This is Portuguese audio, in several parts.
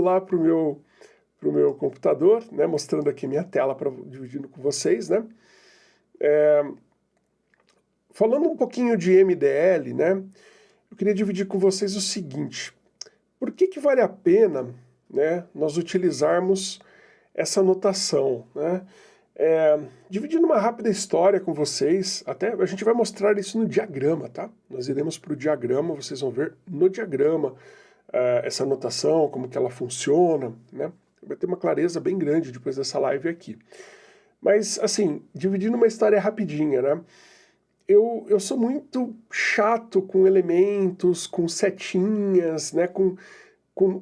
indo lá para o meu, pro meu computador, né, mostrando aqui minha tela, para dividindo com vocês, né. É, falando um pouquinho de MDL, né, eu queria dividir com vocês o seguinte, por que que vale a pena né, nós utilizarmos essa notação, né? É, dividindo uma rápida história com vocês, até a gente vai mostrar isso no diagrama, tá? Nós iremos para o diagrama, vocês vão ver no diagrama uh, essa notação, como que ela funciona, né? Vai ter uma clareza bem grande depois dessa live aqui. Mas, assim, dividindo uma história rapidinha, né? Eu, eu sou muito chato com elementos, com setinhas, né? Com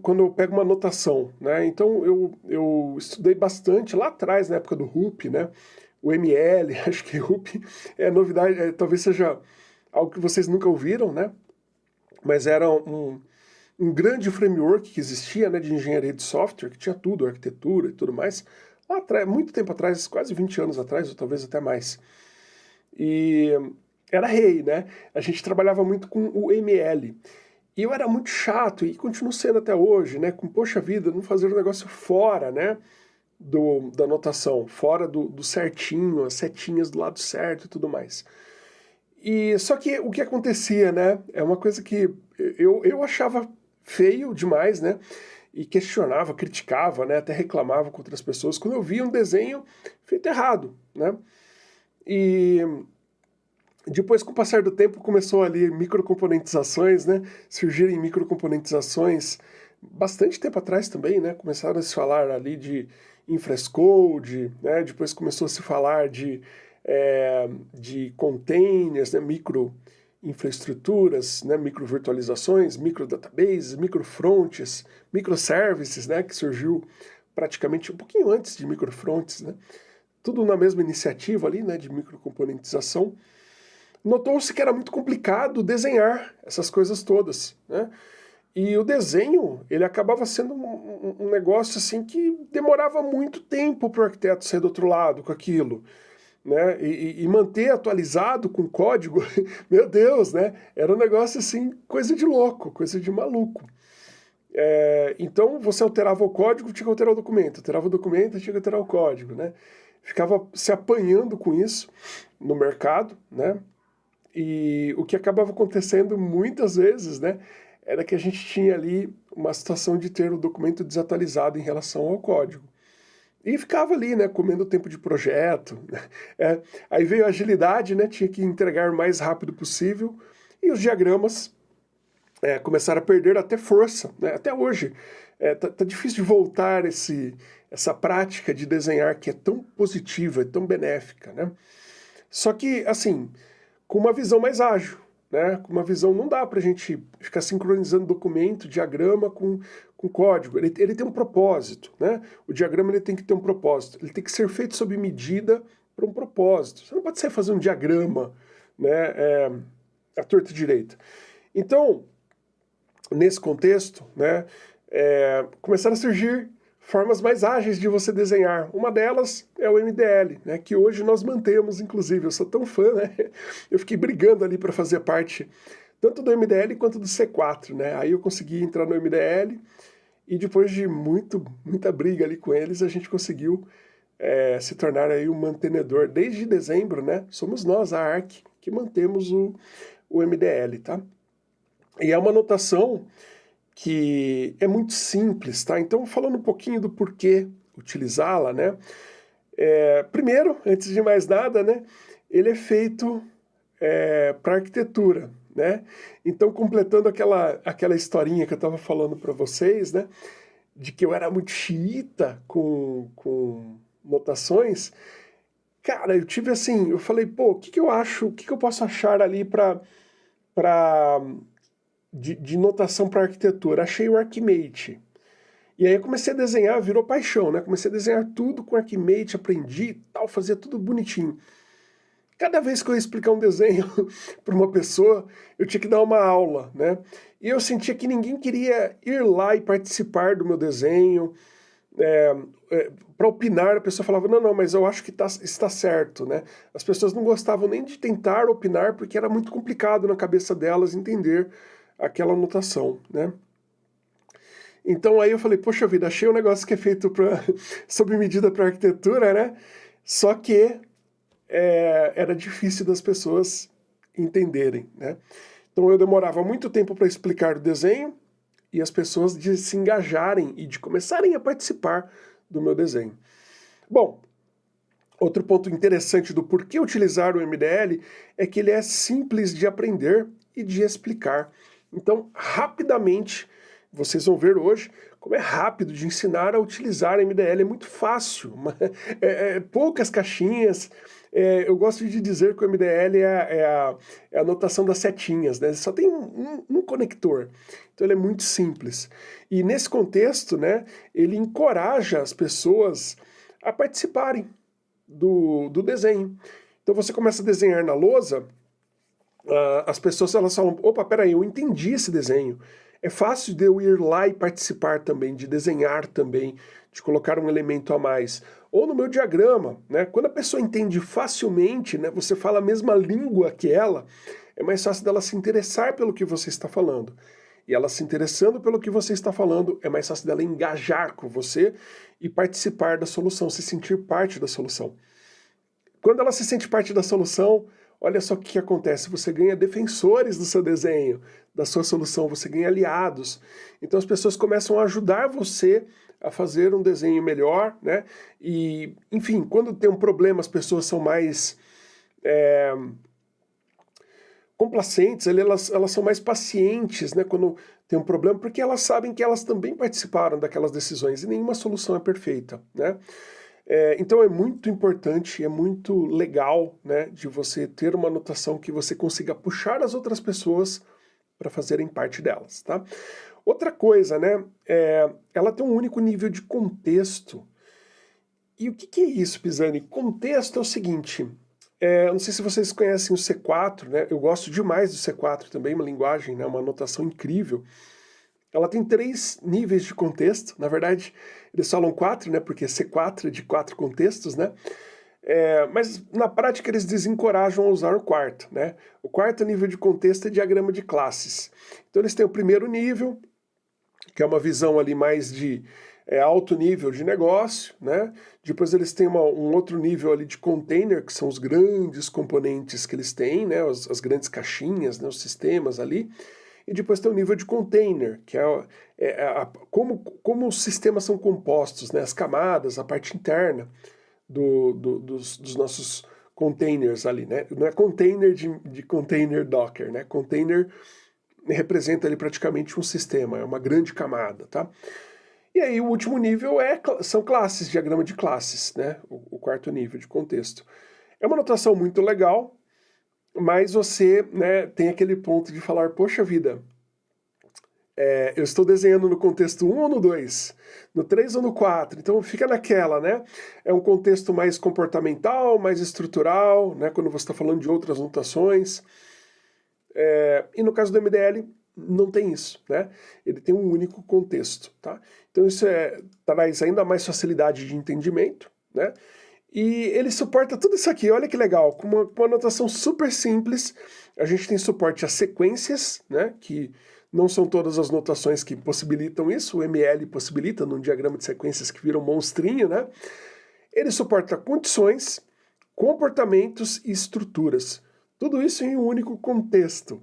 quando eu pego uma anotação, né? Então eu, eu estudei bastante lá atrás, na época do RUP, né? O ML, acho que RUP é novidade, é, talvez seja algo que vocês nunca ouviram, né? Mas era um, um grande framework que existia, né, de engenharia de software, que tinha tudo, arquitetura e tudo mais, lá atrás, muito tempo atrás, quase 20 anos atrás, ou talvez até mais. E era rei, né? A gente trabalhava muito com o ML. E eu era muito chato, e continuo sendo até hoje, né? Com, poxa vida, não fazer o negócio fora, né? Do, da anotação, fora do, do certinho, as setinhas do lado certo e tudo mais. E só que o que acontecia, né? É uma coisa que eu, eu achava feio demais, né? E questionava, criticava, né? Até reclamava com outras pessoas quando eu via um desenho feito errado, né? E depois, com o passar do tempo, começou ali microcomponentizações, né? Surgirem microcomponentizações bastante tempo atrás também, né? Começaram a se falar ali de infrescode, né? Depois começou a se falar de, é, de containers, né? Micro infraestruturas, né? Micro virtualizações, micro databases, micro fronts, microservices, né? Que surgiu praticamente um pouquinho antes de microfronts, né? Tudo na mesma iniciativa ali, né? De microcomponentização notou-se que era muito complicado desenhar essas coisas todas, né? E o desenho, ele acabava sendo um, um negócio assim que demorava muito tempo para o arquiteto sair do outro lado com aquilo. Né? E, e, manter atualizado com código, meu Deus, né? Era um negócio assim, coisa de louco, coisa de maluco. É, então você alterava o código, tinha que alterar o documento, alterava o documento, tinha que alterar o código, né? Ficava se apanhando com isso no mercado, né? E o que acabava acontecendo muitas vezes, né, era que a gente tinha ali uma situação de ter o documento desatualizado em relação ao código. E ficava ali, né, comendo tempo de projeto. Né. É, aí veio a agilidade, né, tinha que entregar o mais rápido possível, e os diagramas é, começaram a perder até força, né, até hoje. É, tá, tá, difícil de voltar esse, essa prática de desenhar que é tão positiva, é tão benéfica, né. Só que, assim, com uma visão mais ágil. Né? Com uma visão, não dá para a gente ficar sincronizando documento, diagrama com, com código. Ele, ele tem um propósito. Né? O diagrama ele tem que ter um propósito. Ele tem que ser feito sob medida para um propósito. Você não pode sair fazer um diagrama né, é, à torta direita. Então, nesse contexto, né, é, começaram a surgir formas mais ágeis de você desenhar. Uma delas é o MDL, né, que hoje nós mantemos, inclusive. Eu sou tão fã, né? Eu fiquei brigando ali para fazer parte tanto do MDL quanto do C4, né? Aí eu consegui entrar no MDL e depois de muito, muita briga ali com eles, a gente conseguiu é, se tornar aí um mantenedor. Desde dezembro, né? Somos nós, a ARC, que mantemos o, o MDL, tá? E é uma notação que é muito simples, tá? Então, falando um pouquinho do porquê utilizá-la, né? É, primeiro, antes de mais nada, né? Ele é feito é, para arquitetura, né? Então, completando aquela, aquela historinha que eu estava falando para vocês, né? De que eu era muito xiita com, com notações, cara, eu tive assim, eu falei, pô, o que, que eu acho, o que, que eu posso achar ali para de, de notação para arquitetura. Achei o Archimate. E aí eu comecei a desenhar, virou paixão, né? Comecei a desenhar tudo com Archimate, aprendi tal, fazia tudo bonitinho. Cada vez que eu ia explicar um desenho para uma pessoa, eu tinha que dar uma aula, né? E eu sentia que ninguém queria ir lá e participar do meu desenho, é, é, para opinar, a pessoa falava, não, não, mas eu acho que tá, está certo, né? As pessoas não gostavam nem de tentar opinar, porque era muito complicado na cabeça delas entender aquela anotação, né? Então aí eu falei, poxa vida, achei um negócio que é feito pra, sob medida para arquitetura, né? Só que é, era difícil das pessoas entenderem, né? Então eu demorava muito tempo para explicar o desenho e as pessoas de se engajarem e de começarem a participar do meu desenho. Bom, outro ponto interessante do porquê utilizar o MDL é que ele é simples de aprender e de explicar. Então, rapidamente, vocês vão ver hoje como é rápido de ensinar a utilizar MDL, é muito fácil, é, é, poucas caixinhas, é, eu gosto de dizer que o MDL é, é, a, é a notação das setinhas, né? só tem um, um, um, conector, então ele é muito simples. E nesse contexto, né, ele encoraja as pessoas a participarem do, do desenho. Então você começa a desenhar na lousa, uh, as pessoas elas falam, opa, peraí, eu entendi esse desenho, é fácil de eu ir lá e participar também, de desenhar também, de colocar um elemento a mais. Ou no meu diagrama, né? Quando a pessoa entende facilmente, né, você fala a mesma língua que ela, é mais fácil dela se interessar pelo que você está falando. E ela se interessando pelo que você está falando, é mais fácil dela engajar com você e participar da solução, se sentir parte da solução. Quando ela se sente parte da solução, olha só o que acontece, você ganha defensores do seu desenho, da sua solução, você ganha aliados. Então as pessoas começam a ajudar você a fazer um desenho melhor, né? E, enfim, quando tem um problema, as pessoas são mais é, complacentes, elas, elas são mais pacientes, né? Quando tem um problema, porque elas sabem que elas também participaram daquelas decisões e nenhuma solução é perfeita, né? É, então é muito importante, é muito legal né, de você ter uma anotação que você consiga puxar as outras pessoas para fazerem parte delas. Tá? Outra coisa, né, é, ela tem um único nível de contexto. E o que, que é isso, Pisani? Contexto é o seguinte, é, não sei se vocês conhecem o C4, né? eu gosto demais do C4 também, uma linguagem, né, uma anotação incrível. Ela tem três níveis de contexto, na verdade eles falam quatro, né, porque C4 é de quatro contextos, né, é, mas na prática eles desencorajam a usar o quarto, né, o quarto nível de contexto é diagrama de classes. Então eles têm o primeiro nível, que é uma visão ali mais de é, alto nível de negócio, né? Depois eles têm uma, um outro nível ali de container, que são os grandes componentes que eles têm, né? As, as grandes caixinhas, né? os sistemas ali. E depois tem o nível de container, que é, é, é a, como, como os sistemas são compostos, né, as camadas, a parte interna do, do, dos, dos, nossos containers ali. Né? Não é container de, de container Docker, né? container representa ali praticamente um sistema, é uma grande camada. Tá? E aí o último nível é, são classes, diagrama de classes, né? o, o quarto nível de contexto. É uma notação muito legal, mas você né, tem aquele ponto de falar, poxa vida, é, eu estou desenhando no contexto 1 ou no 2? No 3 ou no 4? Então fica naquela, né? É um contexto mais comportamental, mais estrutural, né? Quando você está falando de outras notações. É, e no caso do MDL, não tem isso, né? Ele tem um único contexto, tá? Então isso é, traz ainda mais facilidade de entendimento, né? E ele suporta tudo isso aqui, olha que legal, com uma, uma notação super simples. A gente tem suporte a sequências, né, que não são todas as notações que possibilitam isso, o ML possibilita num diagrama de sequências que vira um monstrinho, né? Ele suporta condições, comportamentos e estruturas. Tudo isso em um único contexto.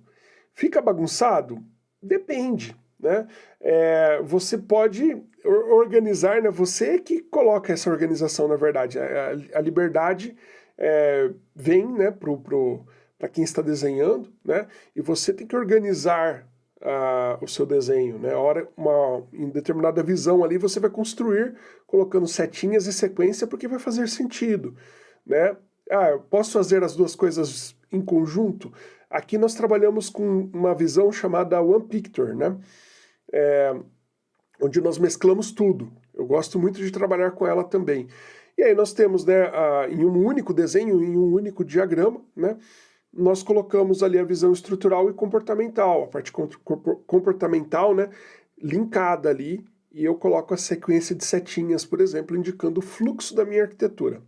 Fica bagunçado? Depende, né? É, você pode organizar, né? Você que coloca essa organização, na verdade. A, a liberdade é, vem né, para quem está desenhando, né? E você tem que organizar uh, o seu desenho, né? A hora, uma, em determinada visão ali, você vai construir colocando setinhas e sequência porque vai fazer sentido, né? Ah, eu posso fazer as duas coisas em conjunto? Aqui nós trabalhamos com uma visão chamada One Picture, né? É, onde nós mesclamos tudo. Eu gosto muito de trabalhar com ela também. E aí nós temos, né, a, em um único desenho, em um único diagrama, né, nós colocamos ali a visão estrutural e comportamental, a parte comportamental, né, linkada ali, e eu coloco a sequência de setinhas, por exemplo, indicando o fluxo da minha arquitetura,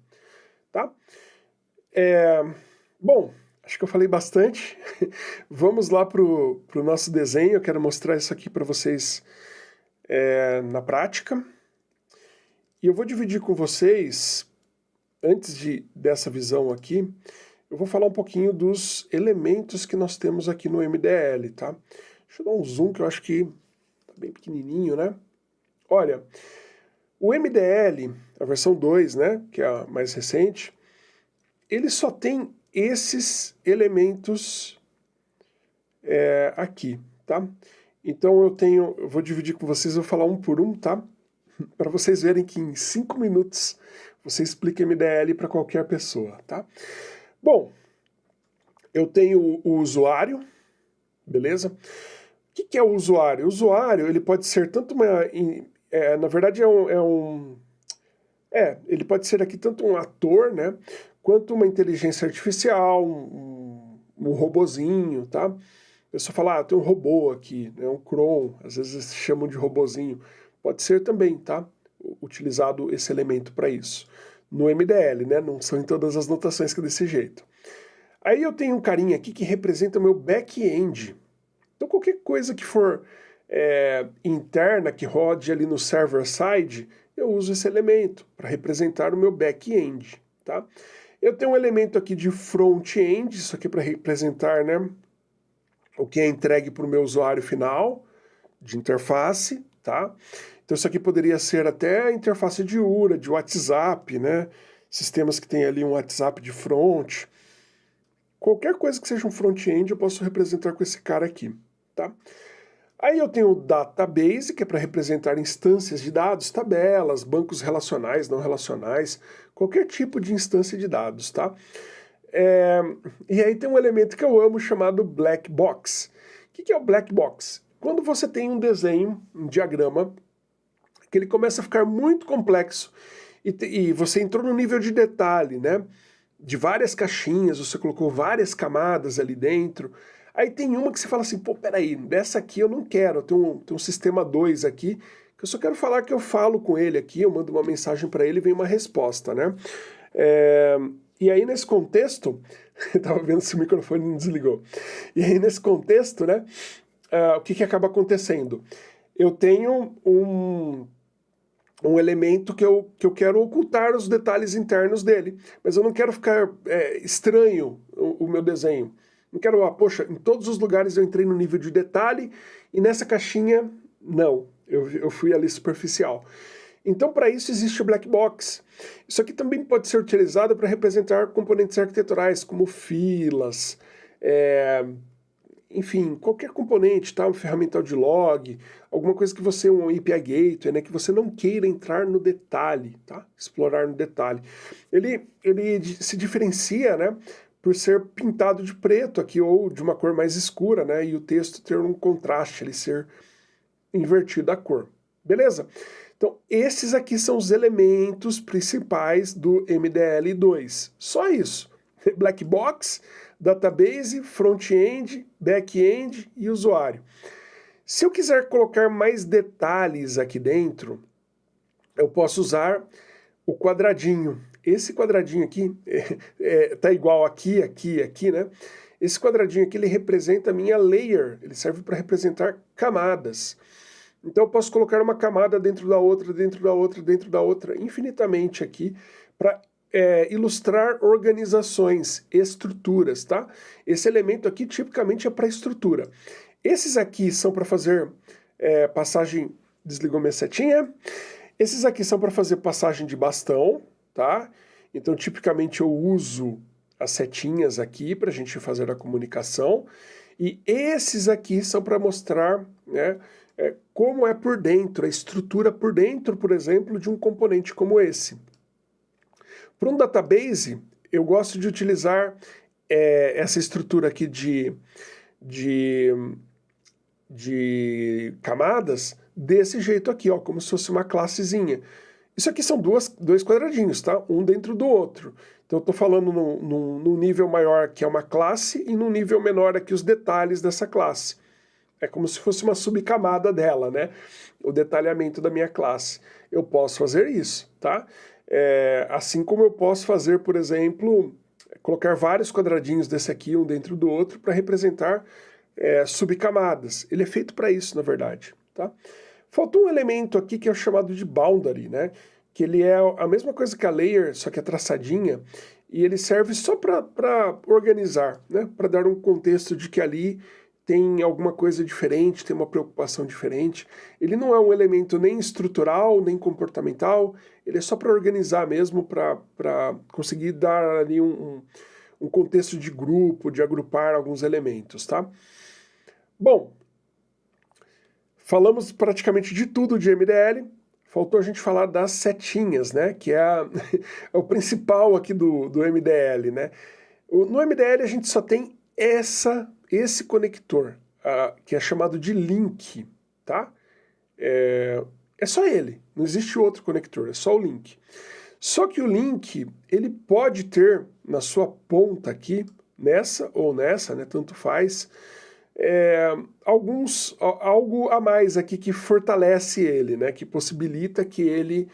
tá? É, bom, acho que eu falei bastante. Vamos lá para o nosso desenho, eu quero mostrar isso aqui para vocês é, na prática. E eu vou dividir com vocês, antes de, dessa visão aqui, eu vou falar um pouquinho dos elementos que nós temos aqui no MDL, tá? Deixa eu dar um zoom que eu acho que tá bem pequenininho, né? Olha, o MDL, a versão 2, né, que é a mais recente, ele só tem esses elementos é, aqui, tá? Então eu tenho, eu vou dividir com vocês, vou falar um por um, tá? Para vocês verem que em cinco minutos você explica MDL para qualquer pessoa, tá? Bom, eu tenho o usuário, beleza? O que, que é o usuário? O usuário, ele pode ser tanto uma... É, na verdade é um, é um... É, ele pode ser aqui tanto um ator, né? Quanto uma inteligência artificial, um, um robozinho, tá? A pessoa fala, ah, tem um robô aqui, né, um Cron, às vezes chamam de robozinho. Pode ser também, tá? Utilizado esse elemento para isso. No MDL, né? Não são em todas as notações que é desse jeito. Aí eu tenho um carinha aqui que representa o meu back-end. Então qualquer coisa que for é, interna, que rode ali no server-side, eu uso esse elemento para representar o meu back-end, tá? Eu tenho um elemento aqui de front-end, isso aqui para representar né, o que é entregue para o meu usuário final, de interface, tá? Então isso aqui poderia ser até a interface de URA, de WhatsApp, né? Sistemas que tem ali um WhatsApp de front. Qualquer coisa que seja um front-end eu posso representar com esse cara aqui, tá? Aí eu tenho o database, que é para representar instâncias de dados, tabelas, bancos relacionais, não relacionais, qualquer tipo de instância de dados, tá? É, e aí tem um elemento que eu amo chamado black box. O que, que é o black box? Quando você tem um desenho, um diagrama, que ele começa a ficar muito complexo e, e você entrou no nível de detalhe, né? De várias caixinhas, você colocou várias camadas ali dentro, Aí tem uma que você fala assim, pô, peraí, dessa aqui eu não quero, tenho um, um sistema 2 aqui, que eu só quero falar que eu falo com ele aqui, eu mando uma mensagem para ele e vem uma resposta, né? É, e aí nesse contexto, eu tava vendo se o microfone não desligou, e aí nesse contexto, né, uh, o que que acaba acontecendo? Eu tenho um, um elemento que eu, que eu quero ocultar os detalhes internos dele, mas eu não quero ficar é, estranho o, o meu desenho. Não quero, ah, poxa, em todos os lugares eu entrei no nível de detalhe e nessa caixinha, não, eu, eu fui ali superficial. Então, para isso existe o black box. Isso aqui também pode ser utilizado para representar componentes arquiteturais, como filas, é, enfim, qualquer componente, tá? um ferramental de log, alguma coisa que você, um API Gateway, né? que você não queira entrar no detalhe, tá? explorar no detalhe. Ele, ele se diferencia né? Por ser pintado de preto aqui, ou de uma cor mais escura, né? E o texto ter um contraste, ele ser invertido a cor. Beleza? Então, esses aqui são os elementos principais do MDL2. Só isso. Black Box, Database, Front-end, Back-end e Usuário. Se eu quiser colocar mais detalhes aqui dentro, eu posso usar o quadradinho. Esse quadradinho aqui é, é, tá igual aqui, aqui, aqui, né? Esse quadradinho aqui, ele representa a minha layer, ele serve para representar camadas. Então eu posso colocar uma camada dentro da outra, dentro da outra, dentro da outra, infinitamente aqui, para é, ilustrar organizações, estruturas, tá? Esse elemento aqui tipicamente é para estrutura. Esses aqui são para fazer é, passagem, desligou minha setinha, esses aqui são para fazer passagem de bastão, tá? Então, tipicamente, eu uso as setinhas aqui para a gente fazer a comunicação, e esses aqui são para mostrar né, é, como é por dentro, a estrutura por dentro, por exemplo, de um componente como esse. Para um database, eu gosto de utilizar é, essa estrutura aqui de, de, de camadas desse jeito aqui, ó, como se fosse uma classezinha. Isso aqui são duas, dois quadradinhos, tá? Um dentro do outro. Então eu estou falando num, nível maior que é uma classe e num nível menor aqui os detalhes dessa classe. É como se fosse uma subcamada dela, né? O detalhamento da minha classe. Eu posso fazer isso, tá? É, assim como eu posso fazer, por exemplo, colocar vários quadradinhos desse aqui, um dentro do outro, para representar é, subcamadas. Ele é feito para isso, na verdade, tá? Faltou um elemento aqui que é chamado de boundary, né? Que ele é a mesma coisa que a layer, só que é traçadinha, e ele serve só para organizar, né? Para dar um contexto de que ali tem alguma coisa diferente, tem uma preocupação diferente. Ele não é um elemento nem estrutural, nem comportamental, ele é só para organizar mesmo, para conseguir dar ali um, um, um, contexto de grupo, de agrupar alguns elementos, tá? Bom, falamos praticamente de tudo de MDL, faltou a gente falar das setinhas, né, que é, a, é o principal aqui do, do MDL, né? No MDL a gente só tem essa esse conector, que é chamado de link, tá? É, é só ele, não existe outro conector, é só o link. Só que o link, ele pode ter na sua ponta aqui, nessa ou nessa, né, tanto faz, é, alguns, algo a mais aqui que fortalece ele, né, que possibilita que ele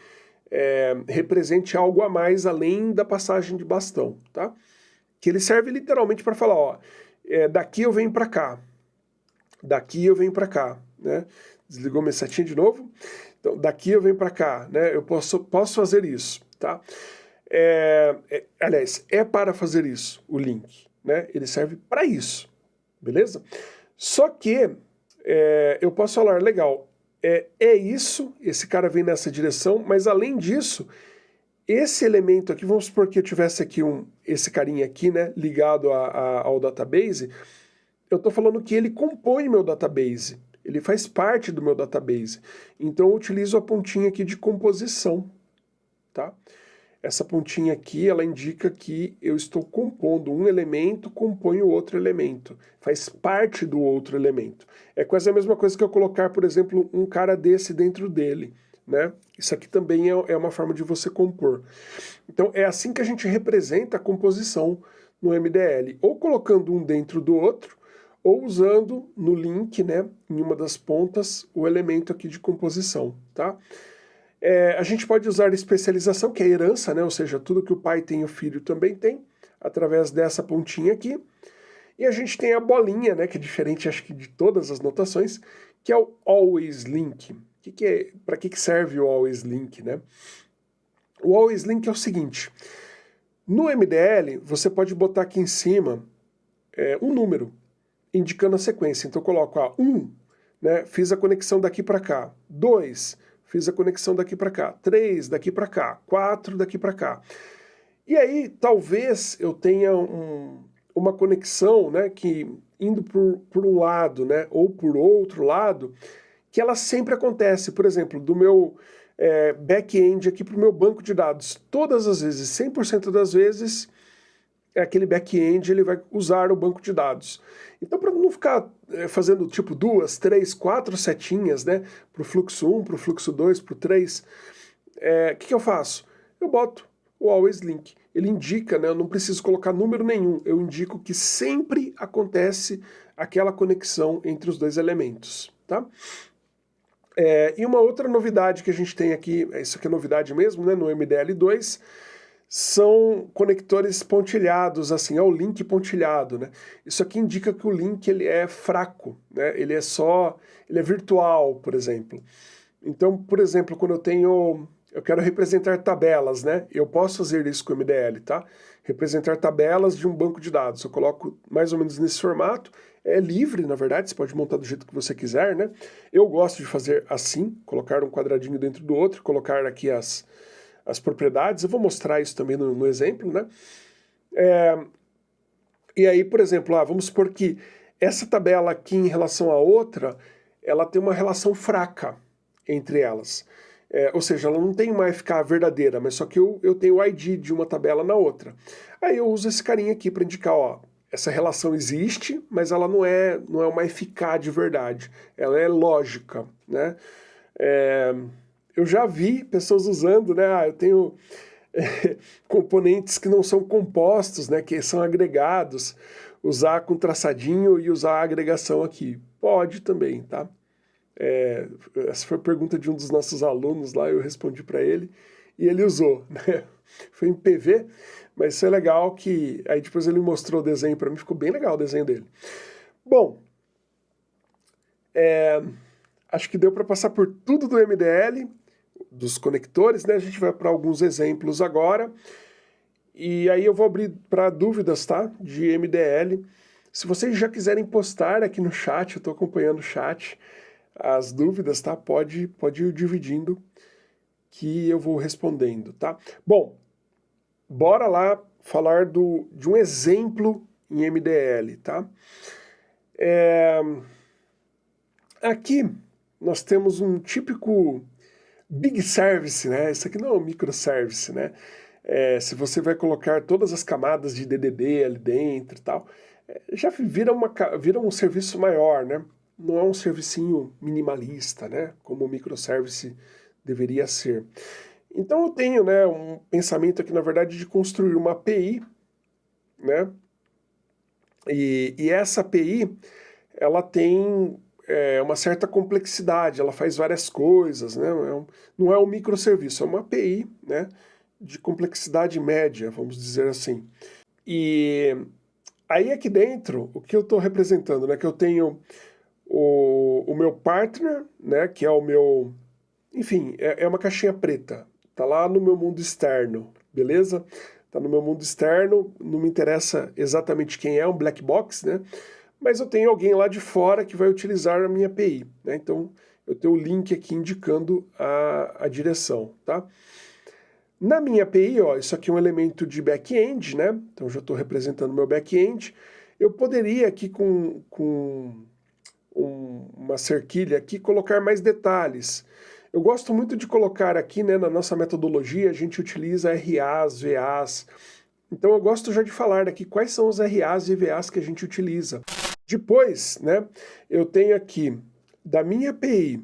é, represente algo a mais além da passagem de bastão, tá? Que ele serve literalmente para falar, ó, é, daqui eu venho para cá, daqui eu venho para cá, né? Desligou minha setinha de novo? Então, daqui eu venho para cá, né? Eu posso, posso fazer isso, tá? É, é, aliás, é para fazer isso o link, né? Ele serve para isso, beleza? Só que é, eu posso falar, legal, é, é isso, esse cara vem nessa direção, mas além disso, esse elemento aqui, vamos supor que eu tivesse aqui um, esse carinha aqui, né, ligado a, a, ao database, eu estou falando que ele compõe meu database, ele faz parte do meu database. Então eu utilizo a pontinha aqui de composição, tá? Essa pontinha aqui, ela indica que eu estou compondo um elemento, compõe o outro elemento, faz parte do outro elemento. É quase a mesma coisa que eu colocar, por exemplo, um cara desse dentro dele né? Isso aqui também é, é uma forma de você compor. Então é assim que a gente representa a composição no MDL, ou colocando um dentro do outro, ou usando no link, né, em uma das pontas, o elemento aqui de composição, tá? É, a gente pode usar especialização, que é herança, né, ou seja, tudo que o pai tem, o filho também tem, através dessa pontinha aqui. E a gente tem a bolinha, né, que é diferente, acho que de todas as notações, que é o always link que, que é, para que, que serve o always link, né? O always link é o seguinte, no MDL você pode botar aqui em cima é, um número, indicando a sequência. Então eu coloco a 1, né, fiz a conexão daqui para cá, 2, fiz a conexão daqui para cá, 3 daqui para cá, 4 daqui para cá. E aí talvez eu tenha um, uma conexão né, que indo por, por um lado né, ou por outro lado, que ela sempre acontece, por exemplo, do meu é, back-end aqui para o meu banco de dados. Todas as vezes, 100% das vezes, aquele back-end ele vai usar o banco de dados. Então, para não ficar é, fazendo tipo duas, três, quatro setinhas, né, para o fluxo 1, para o fluxo 2, para o 3, o é, que, que eu faço? Eu boto o always link. Ele indica, né, eu não preciso colocar número nenhum, eu indico que sempre acontece aquela conexão entre os dois elementos, tá? É, e uma outra novidade que a gente tem aqui, isso aqui é novidade mesmo, né, no MDL2, são conectores pontilhados, assim, é o link pontilhado, né? Isso aqui indica que o link ele é fraco, né? Ele é só, ele é virtual, por exemplo. Então, por exemplo, quando eu tenho, eu quero representar tabelas, né? Eu posso fazer isso com o MDL, tá? Representar tabelas de um banco de dados. Eu coloco mais ou menos nesse formato é livre, na verdade, você pode montar do jeito que você quiser, né? Eu gosto de fazer assim, colocar um quadradinho dentro do outro, colocar aqui as, as propriedades, eu vou mostrar isso também no, no exemplo, né? É, e aí, por exemplo, ah, vamos supor que essa tabela aqui em relação à outra, ela tem uma relação fraca entre elas. É, ou seja, ela não tem uma FK verdadeira, mas só que eu, eu tenho o ID de uma tabela na outra. Aí eu uso esse carinha aqui para indicar, ó, essa relação existe, mas ela não é, não é uma eficaz de verdade, ela é lógica, né? É, eu já vi pessoas usando, né, ah, eu tenho é, componentes que não são compostos, né, que são agregados, usar com traçadinho e usar a agregação aqui. Pode também, tá? É, essa foi a pergunta de um dos nossos alunos lá, eu respondi para ele, e ele usou, né? Foi em PV, mas isso é legal que... Aí depois ele mostrou o desenho para mim, ficou bem legal o desenho dele. Bom, é, acho que deu para passar por tudo do MDL, dos conectores, né? A gente vai para alguns exemplos agora. E aí eu vou abrir para dúvidas, tá? De MDL. Se vocês já quiserem postar aqui no chat, eu estou acompanhando o chat, as dúvidas, tá? Pode, pode ir dividindo que eu vou respondendo, tá? Bom, bora lá falar do, de um exemplo em MDL, tá? É, aqui nós temos um típico big service, né? Isso aqui não é um microservice, né? É, se você vai colocar todas as camadas de DDD ali dentro e tal, é, já vira, uma, vira um serviço maior, né? Não é um servicinho minimalista, né? Como o microservice deveria ser. Então eu tenho né, um pensamento aqui, na verdade, de construir uma API, né? E, e essa API, ela tem é, uma certa complexidade, ela faz várias coisas, né? É um, não é um microserviço, é uma API, né? De complexidade média, vamos dizer assim. E aí aqui dentro, o que eu estou representando, né? Que eu tenho o, o meu partner, né? Que é o meu... Enfim, é, é uma caixinha preta. Tá lá no meu mundo externo, beleza? Tá no meu mundo externo, não me interessa exatamente quem é, um black box, né? Mas eu tenho alguém lá de fora que vai utilizar a minha API, né? Então, eu tenho o link aqui indicando a, a direção, tá? Na minha API, ó, isso aqui é um elemento de back-end, né? Então, já estou representando meu back-end. Eu poderia aqui com, com um, uma cerquilha aqui colocar mais detalhes. Eu gosto muito de colocar aqui, né, na nossa metodologia, a gente utiliza RAs, VAs. Então eu gosto já de falar aqui quais são os RAs e VAs que a gente utiliza. Depois, né, eu tenho aqui da minha API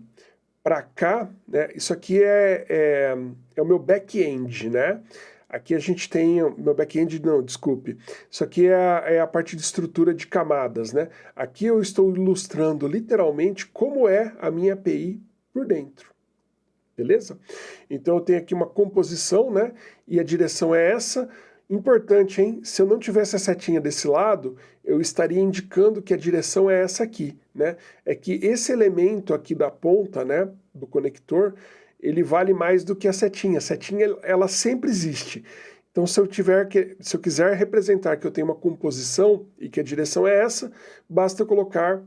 para cá, né, isso aqui é, é, é o meu back-end, né? Aqui a gente tem, meu back-end, não, desculpe, isso aqui é a, é a, parte de estrutura de camadas, né? Aqui eu estou ilustrando literalmente como é a minha API por dentro beleza? Então eu tenho aqui uma composição, né? E a direção é essa. Importante, hein? Se eu não tivesse a setinha desse lado, eu estaria indicando que a direção é essa aqui, né? É que esse elemento aqui da ponta, né, do conector, ele vale mais do que a setinha. A setinha, ela sempre existe. Então, se eu, tiver que, se eu quiser representar que eu tenho uma composição e que a direção é essa, basta colocar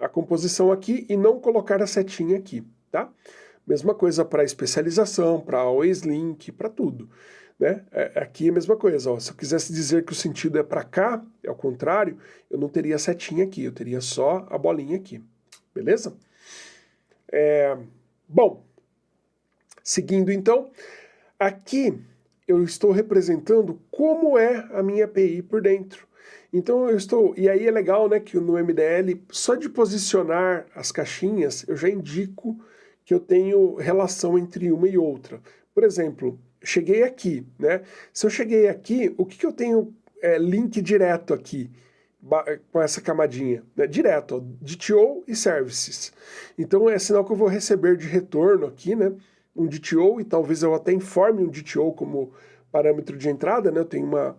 a composição aqui e não colocar a setinha aqui, tá? Mesma coisa para especialização, para always link, para tudo. Né? É, aqui é a mesma coisa, ó. se eu quisesse dizer que o sentido é para cá, é o contrário, eu não teria setinha aqui, eu teria só a bolinha aqui, beleza? É, bom, seguindo então, aqui eu estou representando como é a minha API por dentro. Então eu estou, e aí é legal né, que no MDL, só de posicionar as caixinhas, eu já indico que eu tenho relação entre uma e outra. Por exemplo, cheguei aqui, né? Se eu cheguei aqui, o que, que eu tenho é, link direto aqui com essa camadinha? Né? Direto, ó, DTO e Services. Então é sinal que eu vou receber de retorno aqui, né? Um DTO e talvez eu até informe um DTO como parâmetro de entrada, né? Eu tenho uma,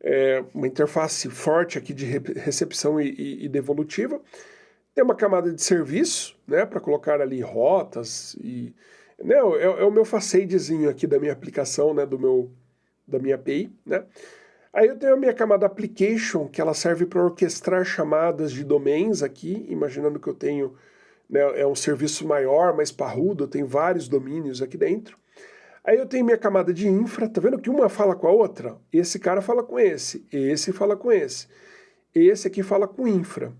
é, uma interface forte aqui de recepção e, e, e devolutiva. Tem uma camada de serviço, né, para colocar ali rotas e... É, é o meu facedezinho aqui da minha aplicação, né, do meu, da minha API, né. Aí eu tenho a minha camada application, que ela serve para orquestrar chamadas de domains aqui, imaginando que eu tenho, né, é um serviço maior, mais parrudo, eu tenho vários domínios aqui dentro. Aí eu tenho minha camada de infra, tá vendo que uma fala com a outra? Esse cara fala com esse, esse fala com esse. Esse aqui fala com infra.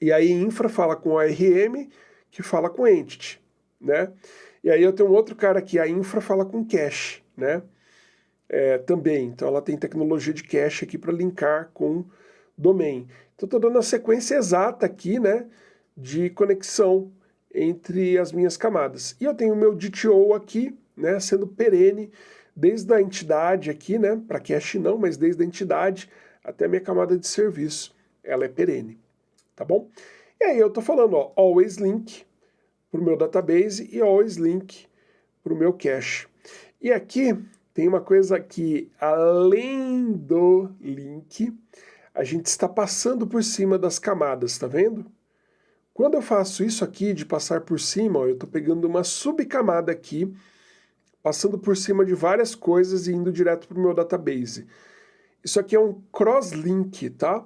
E aí infra fala com o ARM, que fala com entity, né? E aí eu tenho um outro cara aqui, a infra fala com cache, né? É, também, então ela tem tecnologia de cache aqui para linkar com domain. Então estou dando a sequência exata aqui, né, de conexão entre as minhas camadas. E eu tenho o meu DTO aqui, né, sendo perene desde a entidade aqui, né, para cache não, mas desde a entidade até a minha camada de serviço, ela é perene tá bom? E aí eu estou falando, ó, always link para o meu database e always link para o meu cache. E aqui tem uma coisa que, além do link, a gente está passando por cima das camadas, tá vendo? Quando eu faço isso aqui de passar por cima, ó, eu estou pegando uma subcamada aqui, passando por cima de várias coisas e indo direto para o meu database. Isso aqui é um cross-link, tá?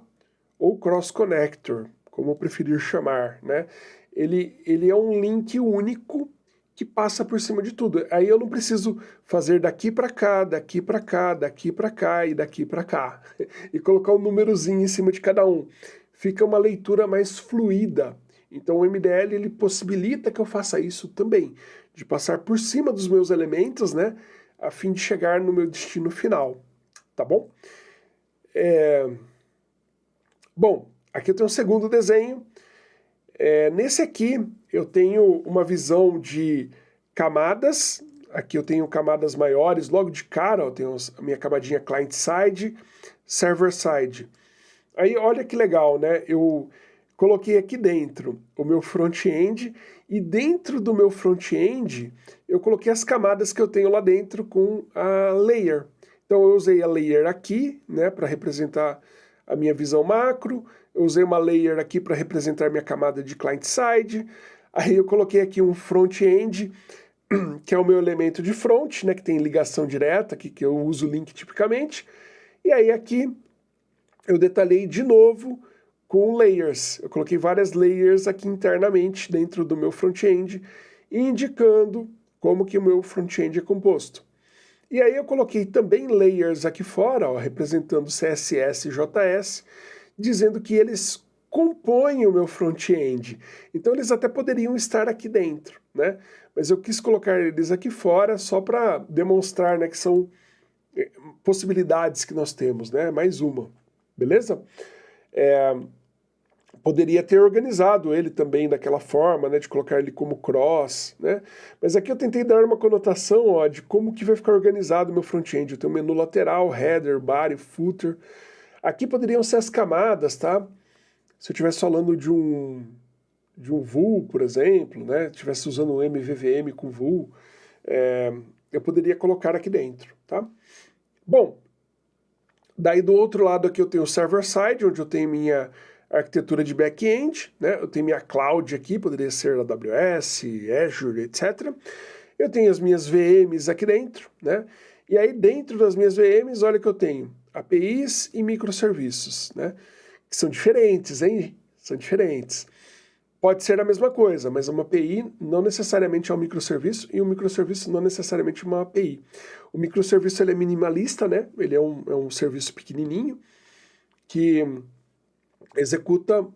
Ou cross-connector, como preferir chamar, né? Ele, ele é um link único que passa por cima de tudo. Aí eu não preciso fazer daqui para cá, daqui para cá, daqui para cá e daqui para cá. e colocar um númerozinho em cima de cada um. Fica uma leitura mais fluida. Então o MDL ele possibilita que eu faça isso também, de passar por cima dos meus elementos, né, a fim de chegar no meu destino final, tá bom? É... Bom, aqui eu tenho um segundo desenho. É, nesse aqui eu tenho uma visão de camadas, aqui eu tenho camadas maiores, logo de cara eu tenho a minha camadinha client-side, server-side. Aí olha que legal, né? Eu coloquei aqui dentro o meu front-end e dentro do meu front-end eu coloquei as camadas que eu tenho lá dentro com a layer. Então eu usei a layer aqui, né, para representar a minha visão macro, eu usei uma layer aqui para representar minha camada de client-side, aí eu coloquei aqui um front-end, que é o meu elemento de front, né, que tem ligação direta, aqui que eu uso o link tipicamente, e aí aqui eu detalhei de novo com layers. Eu coloquei várias layers aqui internamente dentro do meu front-end, indicando como que o meu front-end é composto. E aí eu coloquei também layers aqui fora, ó, representando CSS e JS, dizendo que eles compõem o meu front-end. Então eles até poderiam estar aqui dentro, né? Mas eu quis colocar eles aqui fora só para demonstrar né, que são eh, possibilidades que nós temos, né? Mais uma, beleza? É, poderia ter organizado ele também daquela forma, né, de colocar ele como cross, né, mas aqui eu tentei dar uma conotação ó, de como que vai ficar organizado o meu front-end. Eu tenho menu lateral, header, body, footer. Aqui poderiam ser as camadas, tá? Se eu estivesse falando de um, de um vul, por exemplo, né, estivesse usando um MVVM com vul, é, eu poderia colocar aqui dentro, tá? Bom, daí do outro lado aqui eu tenho o server-side, onde eu tenho minha arquitetura de back-end, né? eu tenho minha cloud aqui, poderia ser AWS, Azure, etc. Eu tenho as minhas VMs aqui dentro, né? e aí dentro das minhas VMs, olha que eu tenho APIs e microserviços, né? que são diferentes, hein? São diferentes. Pode ser a mesma coisa, mas uma API não necessariamente é um microserviço e um microserviço não necessariamente uma API. O microserviço ele é minimalista, né? ele é um, é um serviço pequenininho que executa,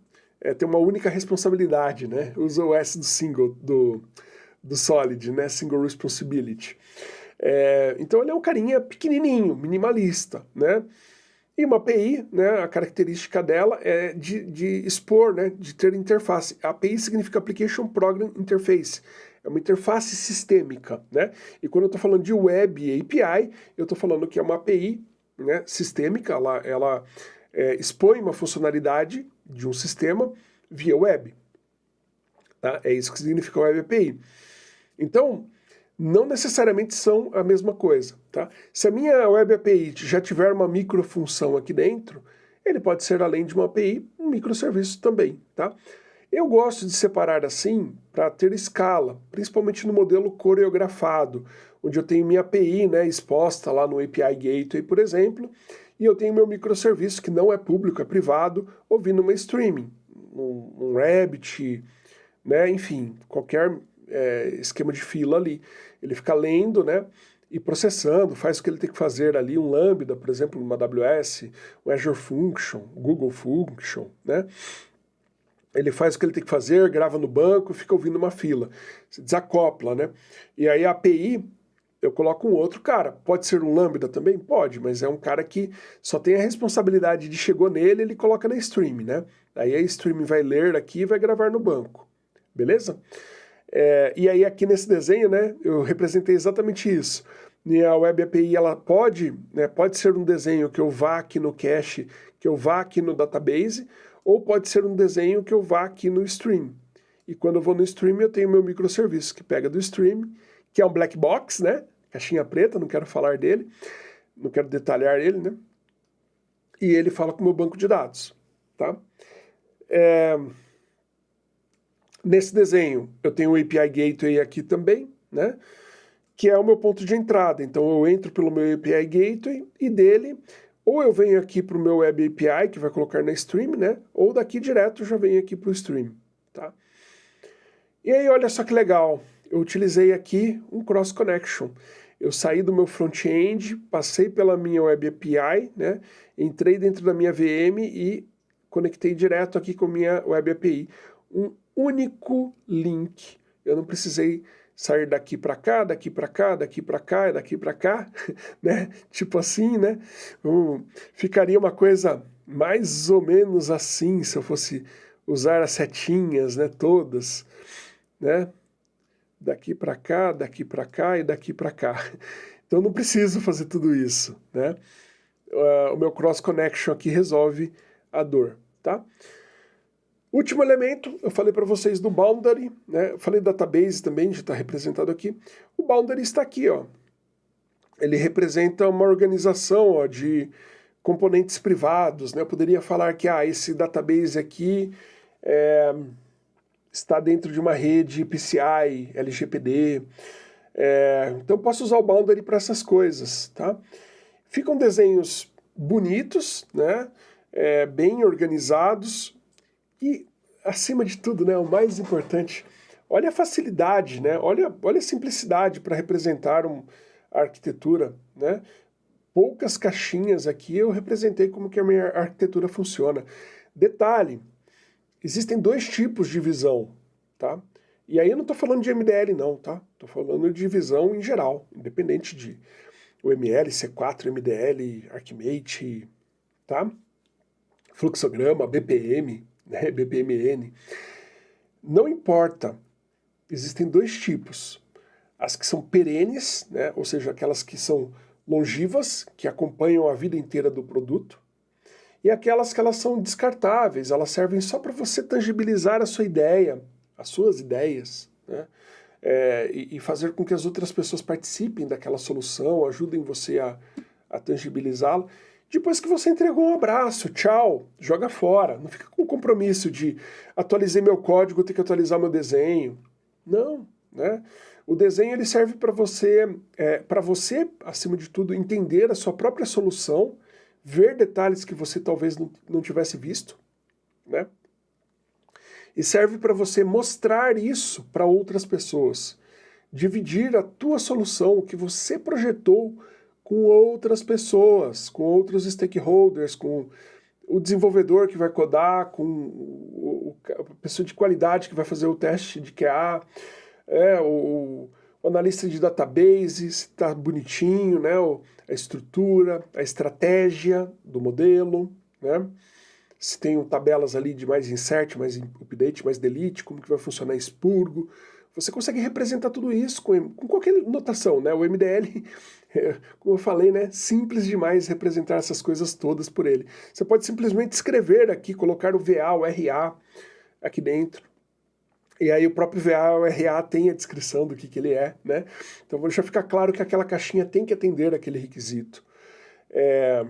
é, tem uma única responsabilidade, né? Usa o S do single, do, do Solid, né? Single Responsibility. É, então ele é um carinha pequenininho, minimalista, né? E uma API, né, a característica dela é de, de expor, né, de ter interface. A API significa Application Program Interface. É uma interface sistêmica, né? E quando eu estou falando de Web API, eu estou falando que é uma API né, sistêmica, ela, ela é, expõe uma funcionalidade de um sistema via web. Tá? É isso que significa Web API. Então, não necessariamente são a mesma coisa. Tá? Se a minha Web API já tiver uma microfunção aqui dentro, ele pode ser, além de uma API, um microserviço também. Tá? Eu gosto de separar assim para ter escala, principalmente no modelo coreografado, onde eu tenho minha API né, exposta lá no API Gateway, por exemplo, e eu tenho meu microserviço que não é público, é privado, ouvindo uma streaming, um, um Rabbit, né, enfim, qualquer é, esquema de fila ali. Ele fica lendo, né, e processando, faz o que ele tem que fazer ali, um Lambda, por exemplo, uma AWS, um Azure Function, Google Function, né, ele faz o que ele tem que fazer, grava no banco, fica ouvindo uma fila, se desacopla, né, e aí a API eu coloco um outro cara. Pode ser um Lambda também? Pode, mas é um cara que só tem a responsabilidade de chegou nele, ele coloca na stream, né? Aí a stream vai ler aqui e vai gravar no banco. Beleza? É, e aí aqui nesse desenho, né, eu representei exatamente isso. E a Web API, ela pode, né, pode ser um desenho que eu vá aqui no cache, que eu vá aqui no database, ou pode ser um desenho que eu vá aqui no stream. E quando eu vou no stream, eu tenho meu microserviço que pega do stream que é um black box, né? Caixinha preta, não quero falar dele, não quero detalhar ele, né? E ele fala com o meu banco de dados, tá? É... Nesse desenho, eu tenho o API Gateway aqui também, né? que é o meu ponto de entrada. Então eu entro pelo meu API Gateway e dele, ou eu venho aqui para o meu Web API, que vai colocar na stream, né? Ou daqui direto já venho aqui para o stream, tá? E aí, olha só que legal, eu utilizei aqui um Cross Connection. Eu saí do meu front-end, passei pela minha Web API, né? Entrei dentro da minha VM e conectei direto aqui com a minha Web API. Um único link. Eu não precisei sair daqui para cá, daqui para cá, daqui para cá, daqui para cá, né? Tipo assim, né? Um, ficaria uma coisa mais ou menos assim se eu fosse usar as setinhas, né? Todas, né? Daqui para cá, daqui para cá e daqui para cá. Então não preciso fazer tudo isso, né? Uh, o meu cross connection aqui resolve a dor, tá? Último elemento, eu falei para vocês do boundary, né? Eu falei database também, já está representado aqui. O boundary está aqui, ó. Ele representa uma organização ó, de componentes privados, né? Eu poderia falar que ah, esse database aqui é, está dentro de uma rede PCI, LGPD. É, então posso usar o boundary para essas coisas, tá? Ficam desenhos bonitos, né? É, bem organizados, e, acima de tudo, né, o mais importante, olha a facilidade, né, olha, olha a simplicidade para representar um, a arquitetura. Né? Poucas caixinhas aqui eu representei como que a minha arquitetura funciona. Detalhe, existem dois tipos de visão, tá? E aí eu não estou falando de MDL não, tá? Estou falando de visão em geral, independente de OML, C4, MDL, Archimate, tá? Fluxograma, BPM, né, BPMN. Não importa, existem dois tipos. As que são perenes, né, ou seja, aquelas que são longivas, que acompanham a vida inteira do produto, e aquelas que elas são descartáveis, elas servem só para você tangibilizar a sua ideia, as suas ideias, né, é, e, e, fazer com que as outras pessoas participem daquela solução, ajudem você a, a tangibilizá-la. Depois que você entregou um abraço, tchau, joga fora. Não fica com compromisso de atualizei meu código, ter que atualizar meu desenho. Não, né? O desenho ele serve para você, é, para você, acima de tudo, entender a sua própria solução, ver detalhes que você talvez não, não tivesse visto, né? E serve para você mostrar isso para outras pessoas. Dividir a tua solução, o que você projetou, com outras pessoas, com outros stakeholders, com o desenvolvedor que vai codar, com o, a pessoa de qualidade que vai fazer o teste de QA, é, o, o analista de database, se está bonitinho, né, a estrutura, a estratégia do modelo, né, se tem tabelas ali de mais insert, mais update, mais delete, como que vai funcionar expurgo, você consegue representar tudo isso com, com qualquer notação, né? O MDL, como eu falei, né? Simples demais representar essas coisas todas por ele. Você pode simplesmente escrever aqui, colocar o VA, o RA aqui dentro. E aí o próprio VA, o RA tem a descrição do que, que ele é, né? Então vou deixar ficar claro que aquela caixinha tem que atender aquele requisito. É,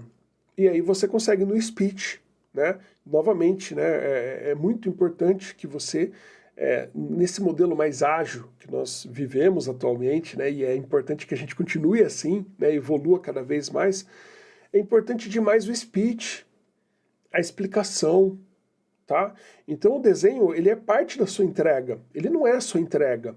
e aí você consegue no speech, né? Novamente, né? É, é muito importante que você é, nesse modelo mais ágil que nós vivemos atualmente, né, e é importante que a gente continue assim, né, evolua cada vez mais, é importante demais o speech, a explicação, tá? Então o desenho, ele é parte da sua entrega, ele não é a sua entrega.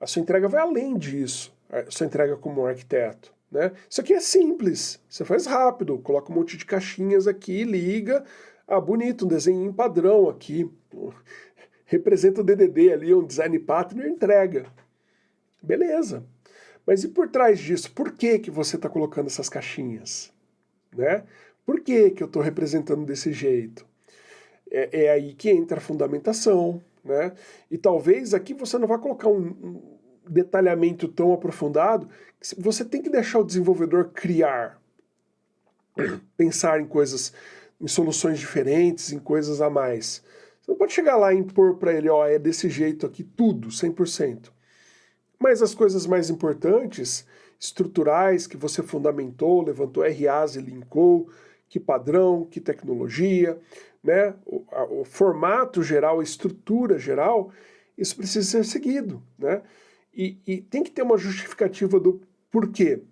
A sua entrega vai além disso, a sua entrega como arquiteto. Né? Isso aqui é simples, você faz rápido, coloca um monte de caixinhas aqui, liga, ah, bonito, um desenho em padrão aqui representa o DDD ali, um design partner, entrega. Beleza. Mas e por trás disso, por que, que você está colocando essas caixinhas? Né? Por que, que eu estou representando desse jeito? É, é, aí que entra a fundamentação, né? E talvez aqui você não vá colocar um, um detalhamento tão aprofundado, você tem que deixar o desenvolvedor criar, pensar em coisas, em soluções diferentes, em coisas a mais. Você não pode chegar lá e impor para ele, ó, é desse jeito aqui, tudo, 100%. Mas as coisas mais importantes, estruturais, que você fundamentou, levantou RAs e linkou, que padrão, que tecnologia, né? o, a, o formato geral, a estrutura geral, isso precisa ser seguido, né? E, e tem que ter uma justificativa do porquê.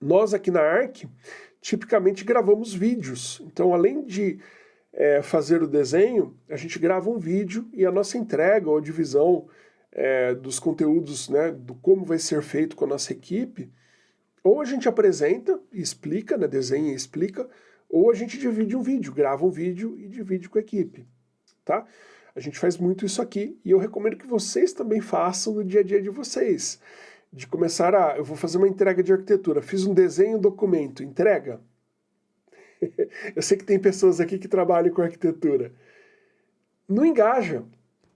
Nós aqui na ARC, tipicamente gravamos vídeos. Então, além de é, fazer o desenho, a gente grava um vídeo e a nossa entrega ou divisão é, dos conteúdos, né, do como vai ser feito com a nossa equipe, ou a gente apresenta e explica, né, desenha e explica, ou a gente divide um vídeo, grava um vídeo e divide com a equipe, tá? A gente faz muito isso aqui e eu recomendo que vocês também façam no dia a dia de vocês. De começar a... eu vou fazer uma entrega de arquitetura, fiz um desenho, documento, entrega. eu sei que tem pessoas aqui que trabalham com arquitetura. Não engaja,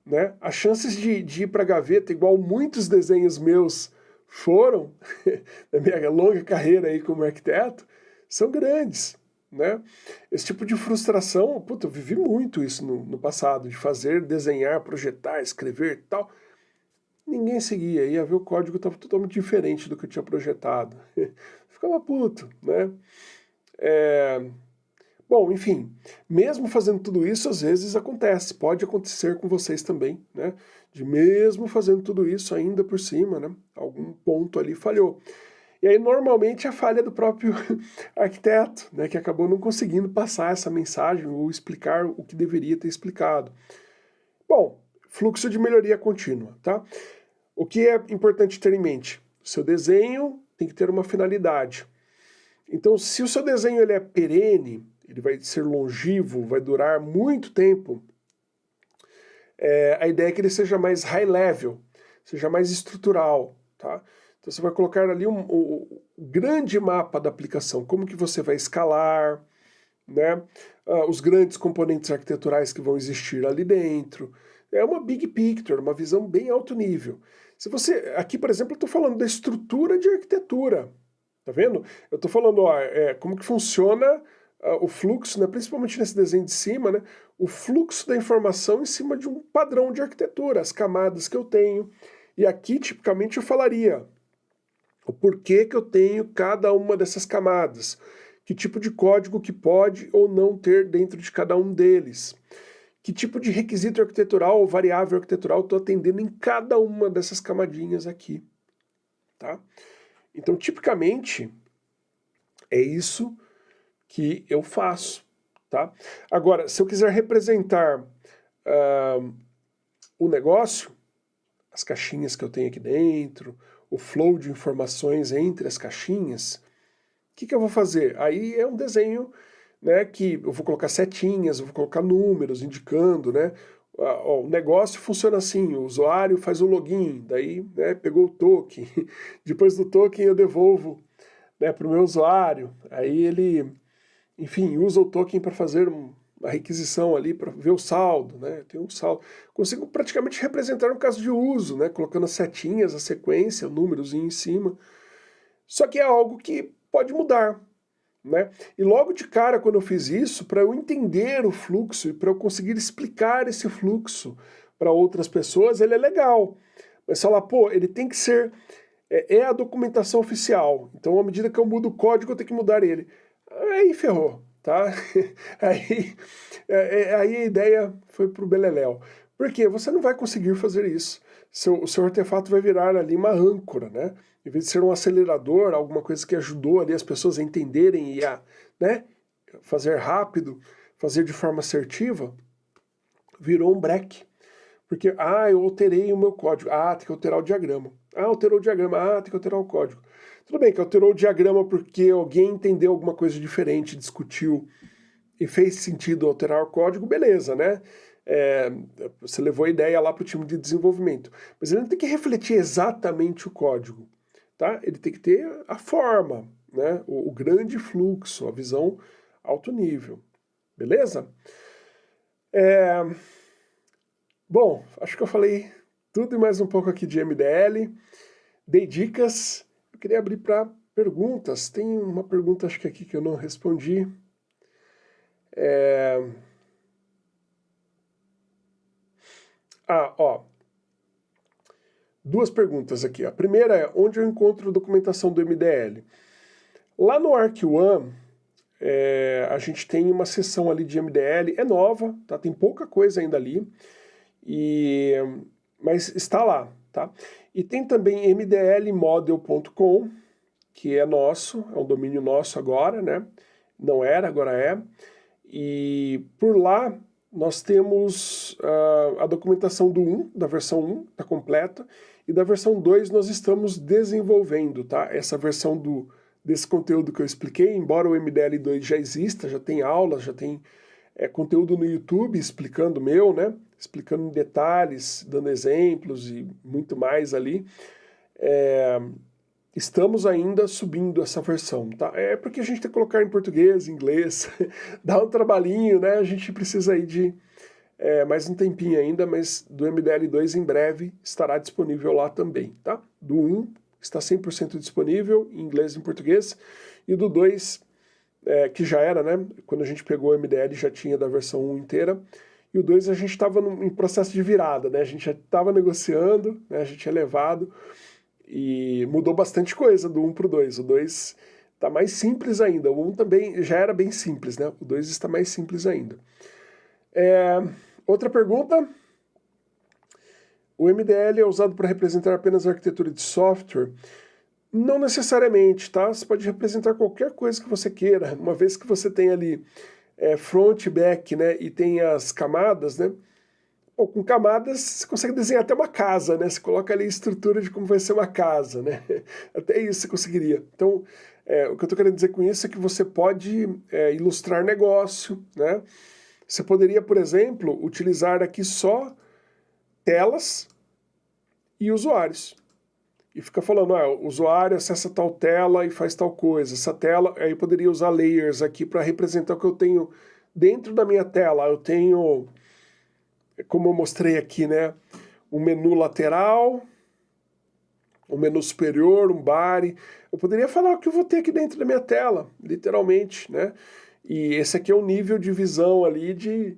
né? As chances de, de ir para a gaveta, igual muitos desenhos meus foram, na minha longa carreira aí como arquiteto, são grandes. Né? Esse tipo de frustração, puta, eu vivi muito isso no, no passado, de fazer, desenhar, projetar, escrever tal. Ninguém seguia, ia ver o código estava totalmente diferente do que eu tinha projetado. Ficava puto, né? É, Bom, enfim, mesmo fazendo tudo isso, às vezes acontece, pode acontecer com vocês também, né? De mesmo fazendo tudo isso, ainda por cima, né? Algum ponto ali falhou. E aí, normalmente, a falha do próprio arquiteto, né? Que acabou não conseguindo passar essa mensagem ou explicar o que deveria ter explicado. Bom, fluxo de melhoria contínua, tá? O que é importante ter em mente? Seu desenho tem que ter uma finalidade. Então, se o seu desenho ele é perene, ele vai ser longevo, vai durar muito tempo, é, a ideia é que ele seja mais high level, seja mais estrutural, tá? Então você vai colocar ali um, um, um grande mapa da aplicação, como que você vai escalar, né? Uh, os grandes componentes arquiteturais que vão existir ali dentro. É uma big picture, uma visão bem alto nível. Se você, aqui por exemplo, eu estou falando da estrutura de arquitetura, tá vendo? Eu estou falando ó, é, como que funciona uh, o fluxo, né, principalmente nesse desenho de cima, né, o fluxo da informação em cima de um padrão de arquitetura, as camadas que eu tenho. E aqui, tipicamente, eu falaria o porquê que eu tenho cada uma dessas camadas, que tipo de código que pode ou não ter dentro de cada um deles, que tipo de requisito arquitetural ou variável arquitetural estou atendendo em cada uma dessas camadinhas aqui. Tá? Então, tipicamente, é isso que eu faço. Tá? Agora, se eu quiser representar uh, o negócio, as caixinhas que eu tenho aqui dentro, o flow de informações entre as caixinhas, o que, que eu vou fazer? Aí é um desenho né, que eu vou colocar setinhas, eu vou colocar números indicando, né? O negócio funciona assim, o usuário faz o login, daí né, pegou o token, depois do token eu devolvo né, para o meu usuário, aí ele enfim, usa o token para fazer uma requisição ali, para ver o saldo, né? Tem um saldo. Consigo praticamente representar um caso de uso, né? Colocando as setinhas, a sequência, o númerozinho em cima. Só que é algo que pode mudar, né? E logo de cara, quando eu fiz isso, para eu entender o fluxo e para eu conseguir explicar esse fluxo para outras pessoas, ele é legal. Mas falar, pô, ele tem que ser... É, é a documentação oficial. Então, à medida que eu mudo o código, eu tenho que mudar ele aí ferrou, tá? aí, é, é, aí a ideia foi pro beleléu. Porque você não vai conseguir fazer isso. Seu, o seu artefato vai virar ali uma âncora, né? Em vez de ser um acelerador, alguma coisa que ajudou ali as pessoas a entenderem e a né, fazer rápido, fazer de forma assertiva, virou um break. Porque, ah, eu alterei o meu código. Ah, tem que alterar o diagrama. Ah, alterou o diagrama. Ah, tem que alterar o código. Tudo bem que alterou o diagrama porque alguém entendeu alguma coisa diferente, discutiu e fez sentido alterar o código, beleza, né? É, você levou a ideia lá para o time de desenvolvimento. Mas ele não tem que refletir exatamente o código, tá? Ele tem que ter a forma, né? o, o grande fluxo, a visão alto nível, beleza? É... Bom, acho que eu falei tudo e mais um pouco aqui de MDL, dei dicas, queria abrir para perguntas. Tem uma pergunta, acho que aqui, que eu não respondi. É... Ah, ó. Duas perguntas aqui. A primeira é, onde eu encontro documentação do MDL? Lá no ArcOne, é, a gente tem uma seção ali de MDL, é nova, tá? tem pouca coisa ainda ali, e, mas está lá, tá? E tem também mdlmodel.com, que é nosso, é um domínio nosso agora, né? Não era, agora é. E por lá nós temos uh, a documentação do 1, da versão 1, está completa, e da versão 2 nós estamos desenvolvendo, tá? Essa versão do, desse conteúdo que eu expliquei, embora o MDL2 já exista, já tem aulas, já tem é, conteúdo no YouTube explicando meu, né? Explicando em detalhes, dando exemplos e muito mais ali. É, estamos ainda subindo essa versão, tá? É porque a gente tem que colocar em português, inglês, dá um trabalhinho, né? A gente precisa aí de é, mais um tempinho ainda, mas do MDL2 em breve estará disponível lá também, tá? Do 1 está 100% disponível em inglês e em português, e do 2, é, que já era, né? Quando a gente pegou o MDL já tinha da versão 1 inteira, e o 2 a gente estava em processo de virada, né? A gente já estava negociando, né? a gente tinha levado, e mudou bastante coisa do 1 para o 2. O 2 está mais simples ainda, o 1 também já era bem simples, né? O 2 está mais simples ainda. É, outra pergunta. O MDL é usado para representar apenas a arquitetura de software? Não necessariamente, tá? Você pode representar qualquer coisa que você queira, uma vez que você tem ali é, front, back, né, e tem as camadas, né? Ou com camadas você consegue desenhar até uma casa, né? Você coloca ali a estrutura de como vai ser uma casa, né? Até isso você conseguiria. Então, é, o que eu estou querendo dizer com isso é que você pode é, ilustrar negócio, né? Você poderia, por exemplo, utilizar aqui só telas e usuários. E fica falando, ah, o usuário acessa tal tela e faz tal coisa. Essa tela, aí eu poderia usar layers aqui para representar o que eu tenho dentro da minha tela. Eu tenho, como eu mostrei aqui, né, um menu lateral, um menu superior, um bar. Eu poderia falar o que eu vou ter aqui dentro da minha tela, literalmente, né? E esse aqui é o nível de visão ali de,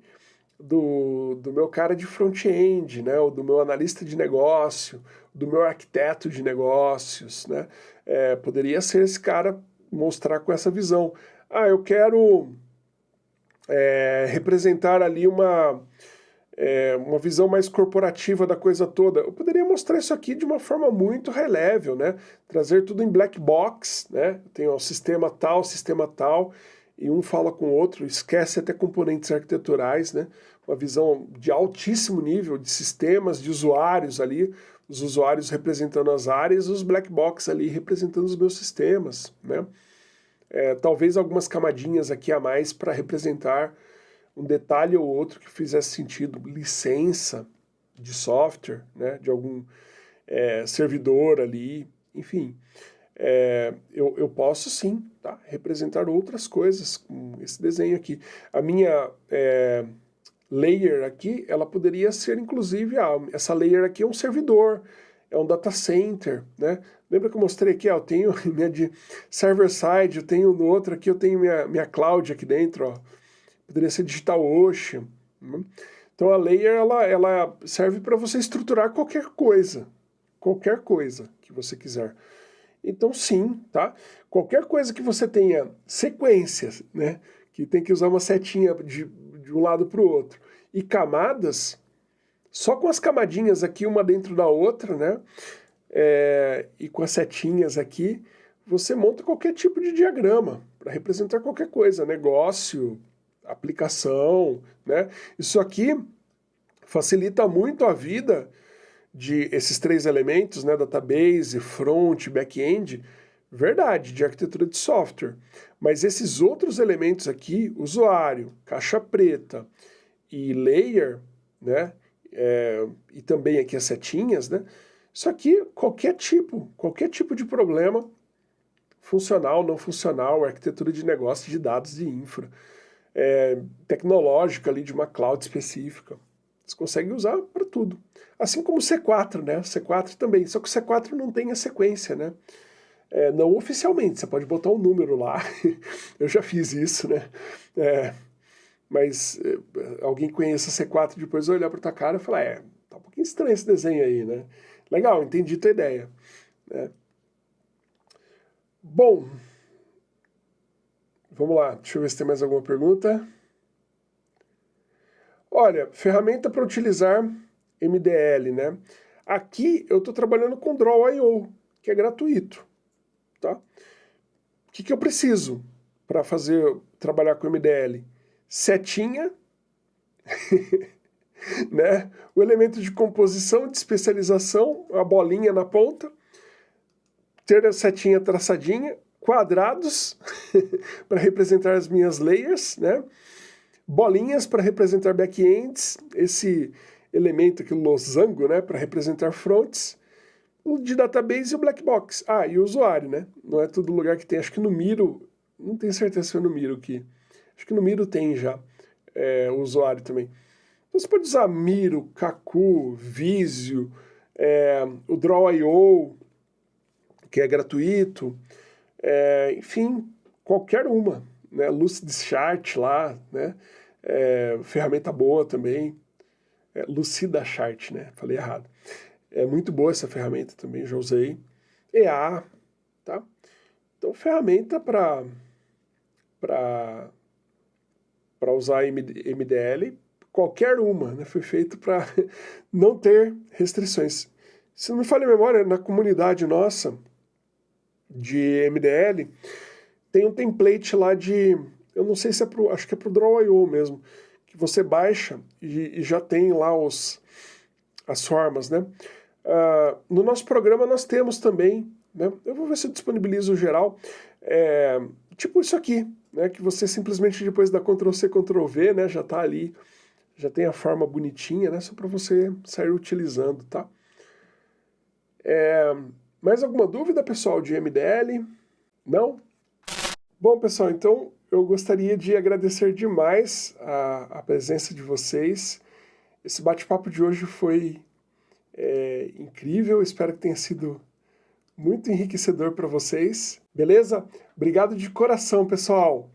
do, do meu cara de front-end, né? Ou do meu analista de negócio, do meu arquiteto de negócios, né? É, poderia ser esse cara mostrar com essa visão. Ah, eu quero é, representar ali uma, é, uma visão mais corporativa da coisa toda. Eu poderia mostrar isso aqui de uma forma muito high level, né? Trazer tudo em black box, né? Tem o sistema tal, sistema tal, e um fala com o outro, esquece até componentes arquiteturais, né? uma visão de altíssimo nível de sistemas, de usuários ali, os usuários representando as áreas, os black box ali representando os meus sistemas. Né? É, talvez algumas camadinhas aqui a mais para representar um detalhe ou outro que fizesse sentido, licença de software, né? de algum é, servidor ali, enfim é, eu, eu posso sim tá? representar outras coisas com esse desenho aqui. A minha é, layer aqui, ela poderia ser inclusive, ah, essa layer aqui é um servidor, é um data center, né? Lembra que eu mostrei aqui, ó, eu tenho minha de server-side, eu tenho no outro aqui, eu tenho minha, minha cloud aqui dentro, ó. Poderia ser DigitalOcean. Né? Então a layer, ela, ela serve para você estruturar qualquer coisa, qualquer coisa que você quiser. Então sim, tá? Qualquer coisa que você tenha sequências, né? Que tem que usar uma setinha de, de um lado para o outro. E camadas, só com as camadinhas aqui, uma dentro da outra, né? É, e com as setinhas aqui, você monta qualquer tipo de diagrama para representar qualquer coisa, negócio, aplicação, né? Isso aqui facilita muito a vida de esses três elementos, né, database, front, back-end, verdade, de arquitetura de software. Mas esses outros elementos aqui, usuário, caixa preta e layer, né, é, e também aqui as setinhas, né, isso aqui, qualquer tipo, qualquer tipo de problema, funcional, não funcional, arquitetura de negócio de dados de infra, é, tecnológica ali de uma cloud específica, você consegue usar para tudo. Assim como o C4, né? O C4 também, só que o C4 não tem a sequência, né? É, não oficialmente, você pode botar um número lá, eu já fiz isso, né? É, mas é, alguém conheça C4 depois olhar para tua cara e falar, é, tá um pouquinho estranho esse desenho aí, né? Legal, entendi tua ideia. Né? Bom, vamos lá, deixa eu ver se tem mais alguma pergunta. Olha, ferramenta para utilizar MDL, né? Aqui eu estou trabalhando com Draw.io, que é gratuito, tá? O que, que eu preciso para fazer trabalhar com MDL? Setinha, né? O elemento de composição, de especialização, a bolinha na ponta, ter a setinha traçadinha, quadrados para representar as minhas layers, né? Bolinhas para representar backends, esse elemento aqui, o losango, né, para representar fronts, o de database e o black box. Ah, e o usuário, né? Não é todo lugar que tem, acho que no Miro, não tenho certeza se é no Miro aqui, acho que no Miro tem já é, o usuário também. Então você pode usar Miro, Kaku, Visio, é, o Draw.io, que é gratuito, é, enfim, qualquer uma, né? Lucidchart lá, né? É, ferramenta boa também, é, Lucida Chart, né? Falei errado. É muito boa essa ferramenta também, já usei. EA, tá? Então, ferramenta para para para usar MDL, qualquer uma, né? Foi feito para não ter restrições. Se não me falha a memória, na comunidade nossa de MDL, tem um template lá de, eu não sei se é pro, acho que é pro Draw.io mesmo, que você baixa e, e, já tem lá os, as formas, né? Uh, no nosso programa nós temos também, né? Eu vou ver se eu disponibilizo o geral, é, tipo isso aqui, né? Que você simplesmente depois da Ctrl-C, Ctrl-V, né? Já tá ali, já tem a forma bonitinha, né? Só para você sair utilizando, tá? É, mais alguma dúvida, pessoal, de MDL? Não? Bom, pessoal, então eu gostaria de agradecer demais a, a presença de vocês. Esse bate-papo de hoje foi é, incrível, espero que tenha sido muito enriquecedor para vocês. Beleza? Obrigado de coração, pessoal!